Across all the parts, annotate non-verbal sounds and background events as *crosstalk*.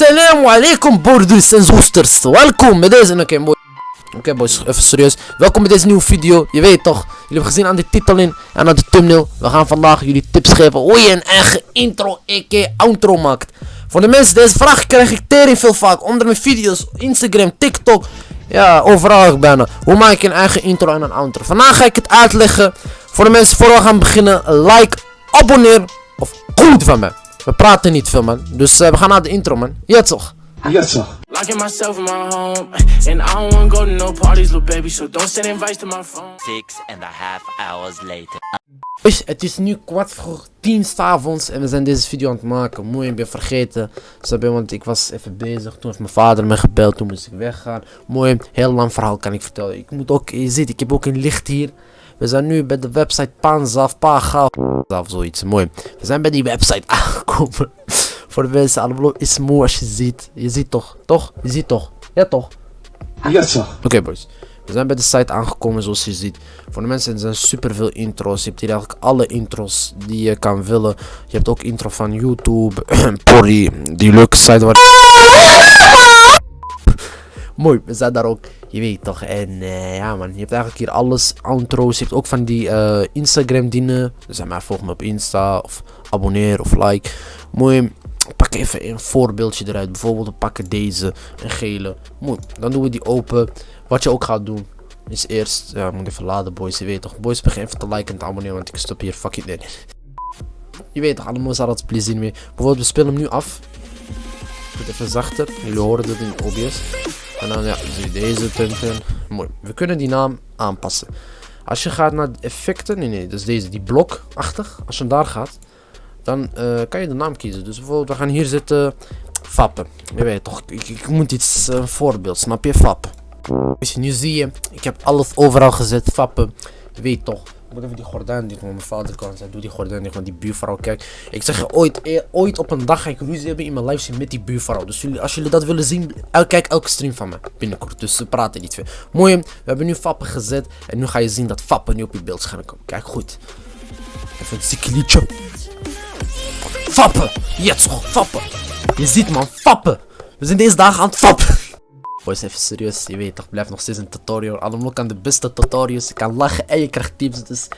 Assalamu alaikum broeders en zusters. Welkom bij deze... Oké mooi. Oké boys, even serieus. Welkom bij deze nieuwe video. Je weet toch, jullie hebben gezien aan de titel in en aan de thumbnail. We gaan vandaag jullie tips geven hoe je een eigen intro, a.k.a. outro maakt. Voor de mensen, deze vraag krijg ik tering veel vaak onder mijn video's, Instagram, TikTok. Ja, overal bijna. Hoe maak ik een eigen intro en een outro? Vandaag ga ik het uitleggen. Voor de mensen, voor we gaan beginnen, like, abonneer of goed van me. We praten niet veel man, dus uh, we gaan naar de intro man. Ja toch? Sir. Locking myself in my home, and I don't wanna go to no parties, little baby. So don't send invites to my phone. Six and a half hours later. Het is nu kwart voor tien s'avonds en we zijn deze video aan het maken. Mooi, ik ben vergeten. Snap je, want ik was even bezig. Toen heeft mijn vader me gebeld, toen moest ik weggaan. Mooi, heel lang verhaal kan ik vertellen. Ik moet ook, je ziet, ik heb ook een licht hier. We zijn nu bij de website Panzaf, Paga, of zoiets. Mooi. We zijn bij die website *laughs* aangekomen. Voor de mensen allemaal is mooi als je ziet. Je ziet toch, toch? Je ziet toch? Ja toch? Yes, sir. Oké boys. We zijn bij de site aangekomen zoals je ziet. Voor de mensen er zijn super veel intro's. Je hebt hier eigenlijk alle intro's die je kan willen. Je hebt ook intro van YouTube, *clears throat* Porry, die leuke site waar... *laughs* Mooi, we zijn daar ook. Je weet toch. En eh, ja man, je hebt eigenlijk hier alles. Intro's. Je hebt ook van die eh, Instagram dingen. Dus maar volg me op Insta. Of abonneer of like. Mooi. Pak even een voorbeeldje eruit. Bijvoorbeeld we pakken deze. Een gele. Mooi. Dan doen we die open. Wat je ook gaat doen. Is eerst. Ja, ik moet even laden boys. Je weet toch. Boys begin even te liken en te abonneren. Want ik stop hier fucking in. Je weet toch. Allemaal zal het plezier mee. Bijvoorbeeld we spelen hem nu af. Goed even zachter. Jullie horen het in OBS. En dan ja, zie deze punten. Mooi. We kunnen die naam aanpassen. Als je gaat naar effecten, nee nee, dus deze, die blokachtig. Als je daar gaat, dan uh, kan je de naam kiezen. Dus bijvoorbeeld, we gaan hier zitten, fappen. Je weet toch, ik, ik moet iets, een voorbeeld, snap je, fappen. Dus nu zie je, ik heb alles overal gezet, fappen. Je weet toch. Ik moet even die gordijn dicht, want mijn vader kan zeggen, doe die gordijn dicht, want die buurvrouw, kijk. Ik zeg je, ooit, e ooit op een dag ga ik ruzie hebben in mijn livestream met die buurvrouw. Dus jullie, als jullie dat willen zien, kijk elke stream van me binnenkort. Dus ze praten niet veel. Mooi, we hebben nu fappen gezet. En nu ga je zien dat fappen nu op je beeldscherm komt. Kijk goed. Even een zieke liedje. Fappen! Yes, fappen! Je ziet man, fappen! We zijn deze dagen aan het fappen! Boys, even serieus, je weet toch, blijft nog steeds een tutorial. Allemaal kan de beste tutorials. Je kan lachen en je krijgt tips. Dus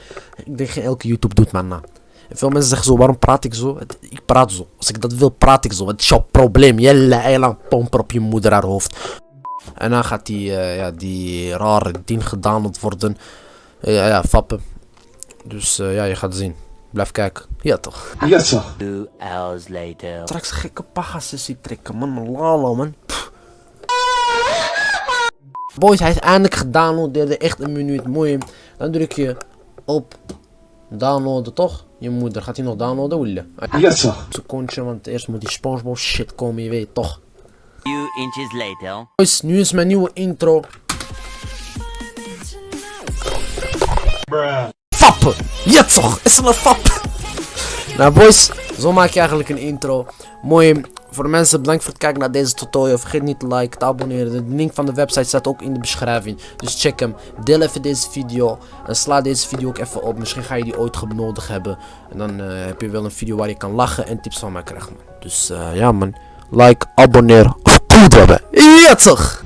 ik denk geen elke YouTube doet man na. En veel mensen zeggen zo, waarom praat ik zo? Ik praat zo. Als ik dat wil, praat ik zo. Het is jouw probleem. Jelle, eiland pomper op je moeder haar hoofd. En dan gaat die, uh, ja, die rare ding gedownload worden. Uh, ja, ja, fappen. Dus uh, ja, je gaat zien. Blijf kijken. Ja toch. Yes, sir. Two hours later. Straks gekke pagasessie trekken, man. Lala, man. Boys, hij is eindelijk gedownload. Echt een minuut. Mooi. Dan druk je op downloaden, toch? Je moeder gaat hij nog downloaden, Wille. Yes, sir. Secondje, want eerst moet die SpongeBob shit komen, je weet toch. Few inches later. Boys, nu is mijn nieuwe intro. Fappen! Ja toch, is er een fap? nou boys, zo maak je eigenlijk een intro. Mooi. Voor de mensen, bedankt voor het kijken naar deze tutorial. Vergeet niet te liken, te abonneren. De link van de website staat ook in de beschrijving. Dus check hem. Deel even deze video. En sla deze video ook even op. Misschien ga je die ooit nodig hebben. En dan uh, heb je wel een video waar je kan lachen en tips van mij krijgen. Dus uh, ja man. Like, abonneer. Of goed hebben. Ja toch.